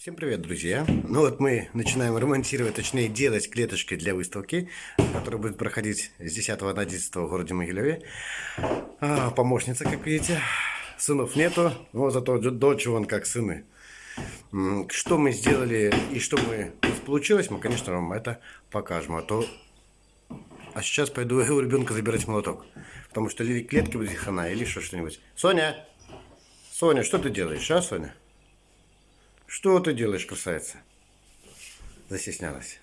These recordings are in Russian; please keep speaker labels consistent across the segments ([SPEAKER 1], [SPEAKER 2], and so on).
[SPEAKER 1] Всем привет, друзья! Ну вот мы начинаем ремонтировать, точнее делать клеточки для выставки, которая будет проходить с 10 на 11 в городе Могилеве. А, помощница, как видите. Сынов нету, но зато дочь вон как сыны. Что мы сделали и что мы получилось, мы, конечно, вам это покажем. А то... А сейчас пойду у ребенка забирать молоток. Потому что или клетки будет хана, или что что-нибудь. Соня! Соня, что ты делаешь, а, Соня? Что ты делаешь, красавица? Застеснялась.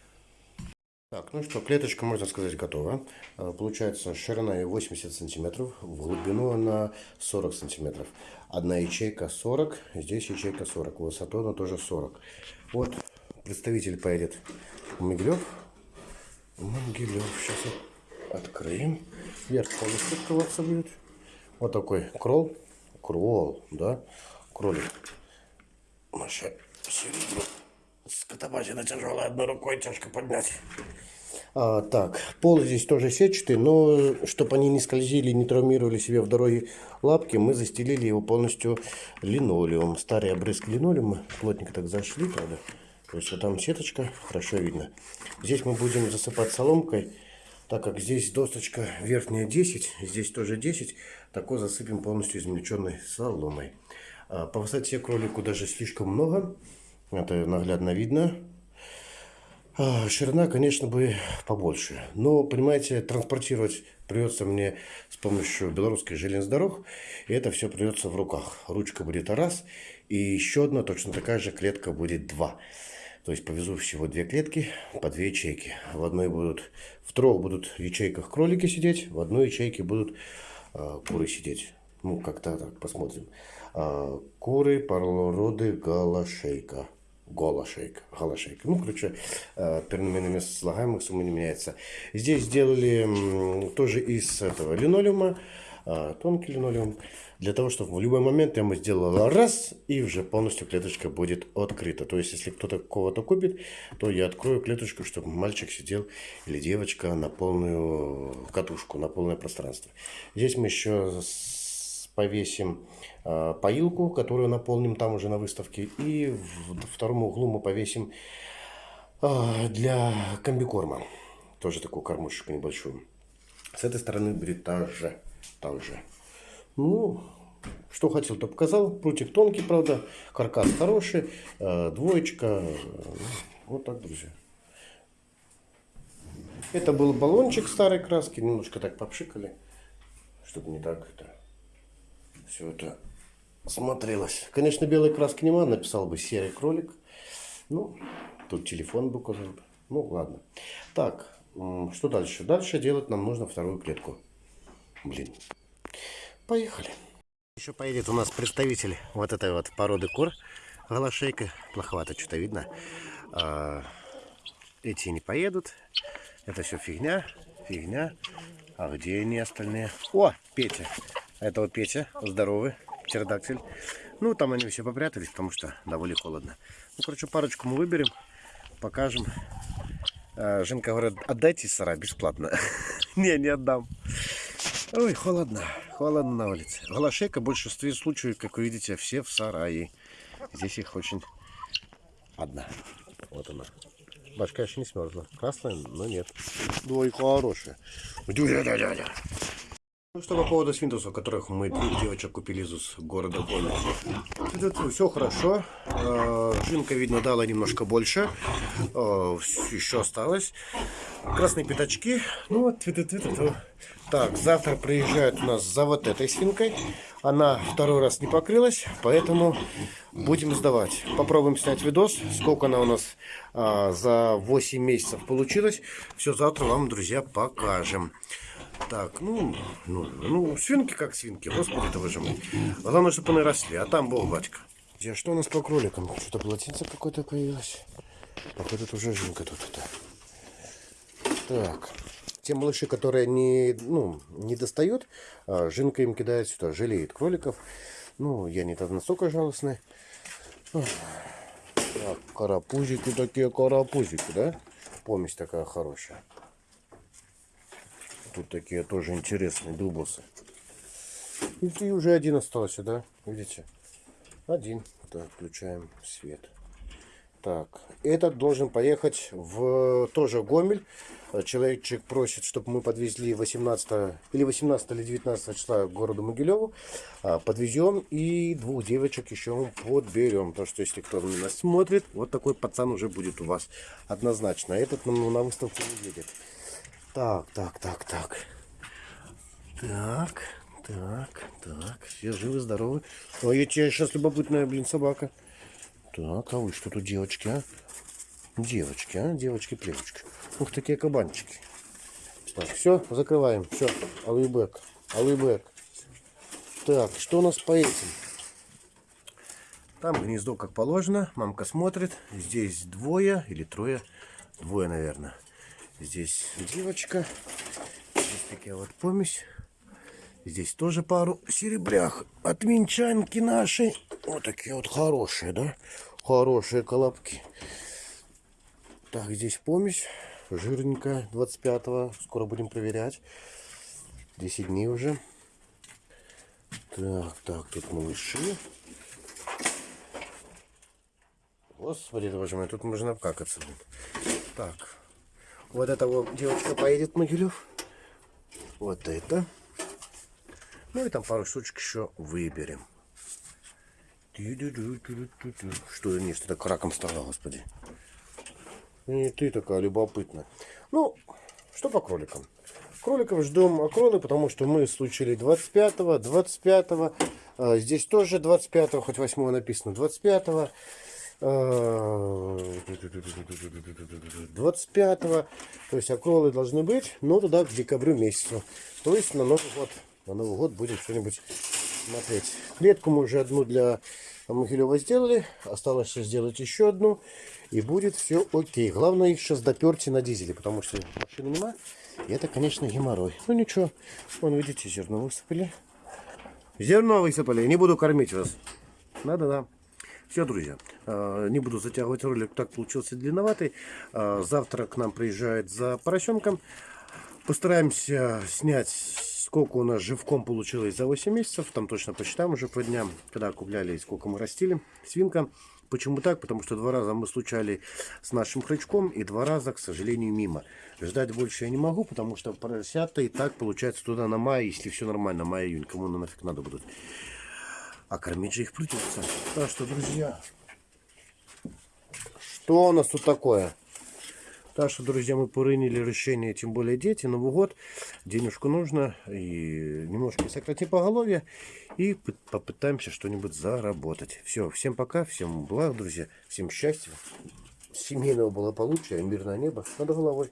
[SPEAKER 1] Так, ну что, клеточка, можно сказать, готова. А, получается, ширина 80 сантиметров, в глубину она 40 сантиметров. Одна ячейка 40, здесь ячейка 40, высоту она тоже 40. Вот, представитель поедет Могилев. Могилев, сейчас откроем. Верх полностью открываться будет. Вот такой кролл, кролл, да, кролик. Маша, середину. Скотобазина тяжелая, одной рукой тяжко поднять. А, так, пол здесь тоже сетчатый, но чтобы они не скользили, не травмировали себе в дороге лапки, мы застелили его полностью линолеум. Старый обрызг линолеума, плотненько так зашли, правда. То есть вот там сеточка, хорошо видно. Здесь мы будем засыпать соломкой, так как здесь досточка верхняя 10, здесь тоже 10, такой засыпем полностью измельченной соломой. А, по высоте кролику даже слишком много. Это наглядно видно. А, ширина, конечно, бы побольше. Но, понимаете, транспортировать придется мне с помощью белорусской железных дорог. И это все придется в руках. Ручка будет раз. И еще одна точно такая же клетка будет два. То есть повезу всего две клетки по две ячейки. В одной будут, в трех будут ячейках кролики сидеть, в одной ячейке будут э, куры сидеть. Ну, как-то так посмотрим. А, куры, парлороды, галашейка. Голошейка, голошейка. Ну, короче, а, переменными слагаемых сумма не меняется. Здесь сделали тоже из этого линолеума, а, тонкий линолеум, для того, чтобы в любой момент я ему сделала раз, и уже полностью клеточка будет открыта. То есть, если кто-то кого-то купит, то я открою клеточку, чтобы мальчик сидел или девочка на полную катушку, на полное пространство. Здесь мы еще повесим э, поилку, которую наполним там уже на выставке. И в втором углу мы повесим э, для комбикорма. Тоже такую кормушечку небольшую. С этой стороны будет также. также. Ну, что хотел, то показал. Прутик тонкий, правда. Каркас хороший. Э, двоечка. Вот так, друзья. Это был баллончик старой краски. Немножко так попшикали. Чтобы не так это все это смотрелось. Конечно, белой краски нема, написал бы серый кролик. Ну, тут телефон бы указал. Ну, ладно. Так, что дальше? Дальше делать нам нужно вторую клетку. Блин. Поехали. Еще поедет у нас представитель вот этой вот породы кур. Голошейка. Плоховато что-то видно. А, эти не поедут. Это все фигня. Фигня. А где они остальные? О, Петя. Это вот Петя, здоровый, птеродактиль. Ну, там они все попрятались, потому что довольно холодно. Ну, короче, парочку мы выберем, покажем. А, Женка говорит, отдайте сара бесплатно. Не, не отдам. Ой, холодно. Холодно на улице. Голошейка в большинстве случаев, как вы видите, все в сарае. Здесь их очень одна. Вот она. Башка еще не смерзла. Красная, но нет. Ой, хорошая. Дядя-дядя. Ну что по поводу свинтусов, которых мы двух девочек купили из города. Тут все хорошо. А, жинка, видно, дала немножко больше. А, Еще осталось. Красные пятачки. Ну вот. Так, завтра приезжают у нас за вот этой свинкой. Она второй раз не покрылась, поэтому будем сдавать. Попробуем снять видос, сколько она у нас а, за 8 месяцев получилось. Все завтра вам, друзья, покажем. Так, ну, ну, ну, свинки как свинки, господи, это выжимай. Главное, чтобы они росли, а там бог батька. Где, что у нас по кроликам? Что-то полотенце какое-то появилось. Походу, это уже жинка тут это. Так, те малыши, которые не, ну, не достают, а жинка им кидает сюда, жалеет кроликов. Ну, я не так настолько жалостный. Так, карапузики такие, карапузики, да? Помесь такая хорошая. Тут такие тоже интересные дубусы. И уже один остался, да? Видите? Один. Так, включаем свет. Так, этот должен поехать в тоже Гомель. Э, Человечек просит, чтобы мы подвезли 18 или 18 или 19 числа к городу Могилеву. А, Подвезем и двух девочек еще подберем. Потому что если кто нас смотрит, вот такой пацан уже будет у вас однозначно. Этот нам на выставку не едет. Так, так, так, так. Так, так, так. Все живы, здоровы. Ой, я тебе сейчас любопытная, блин, собака. Так, а вы что тут, девочки, а? Девочки, а? Девочки-плевочки. Ух, такие кабанчики. Так, все, закрываем. Все, алыбек, алыбек. Так, что у нас по этим? Там гнездо как положено. Мамка смотрит. Здесь двое или трое. Двое, наверное. Здесь девочка. Здесь такая вот помесь. Здесь тоже пару серебрях от минчанки нашей. Вот такие вот хорошие, да? Хорошие колобки. Так, здесь помесь. Жирненькая, 25-го. Скоро будем проверять. 10 дней уже. Так, так, тут малыши. Господи, боже мой, тут можно обкакаться. Так, вот эта вот девочка поедет Могилев. Вот это. Ну и там пару штучек еще выберем. Что я не, что так раком стала, господи. И ты такая любопытная. Ну, что по кроликам? Кроликов ждем окролы, потому что мы случили 25-го, 25-го. а, Здесь тоже 25-го, хоть 8 написано, 25-го. А, 25-го. То есть окролы должны быть, но туда к декабрю месяцу. То есть на Новый год. На Новый год будет что-нибудь смотреть. Клетку мы уже одну для Могилева сделали. Осталось сделать еще одну. И будет все окей. Главное их сейчас доперти на дизеле, потому что машины нема. И это, конечно, геморрой. Ну ничего. Вон, видите, зерно высыпали. Зерно высыпали. Не буду кормить вас. Надо, да. Все, друзья, э, не буду затягивать ролик, так получился длинноватый. Э, Завтра к нам приезжает за поросенком. Постараемся снять, сколько у нас живком получилось за 8 месяцев. Там точно посчитаем уже по дням, когда купляли и сколько мы растили. Свинка. Почему так? Потому что два раза мы случали с нашим хрячком и два раза, к сожалению, мимо. Ждать больше я не могу, потому что поросята и так получается туда на май, если все нормально, май-июнь. Кому на нафиг надо будут. А кормить же их придется. Так что, друзья, что у нас тут такое? Так что, друзья, мы приняли решение, тем более дети, Новый год, денежку нужно, и немножко сократим поголовье, и попытаемся что-нибудь заработать. Все, всем пока, всем благ, друзья, всем счастья, семейного благополучия, мирное небо над головой.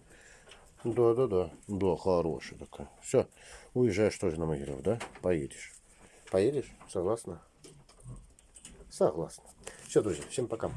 [SPEAKER 1] Да-да-да, да, хорошая такая. Все, уезжаешь тоже на Могилев, да? Поедешь. Поедешь? Согласна? Согласна. Все, друзья, всем пока.